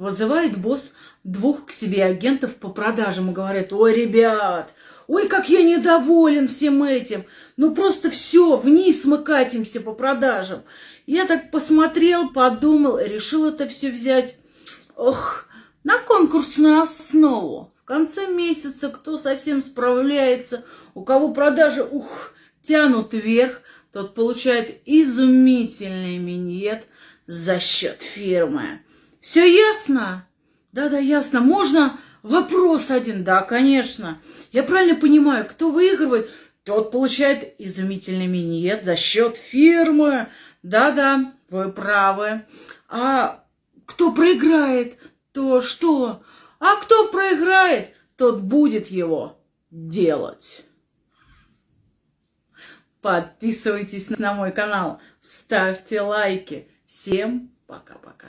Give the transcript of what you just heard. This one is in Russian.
Вызывает босс двух к себе агентов по продажам и говорит, ой, ребят, ой, как я недоволен всем этим. Ну просто все, вниз мы катимся по продажам. Я так посмотрел, подумал, решил это все взять, ох, на конкурсную основу. В конце месяца, кто совсем справляется, у кого продажи, ух, тянут вверх, тот получает изумительный миньет за счет фирмы. Все ясно? Да-да, ясно. Можно вопрос один? Да, конечно. Я правильно понимаю, кто выигрывает, тот получает изумительный миньет за счет фирмы. Да-да, вы правы. А кто проиграет, то что? А кто проиграет, тот будет его делать. Подписывайтесь на мой канал, ставьте лайки. Всем пока-пока.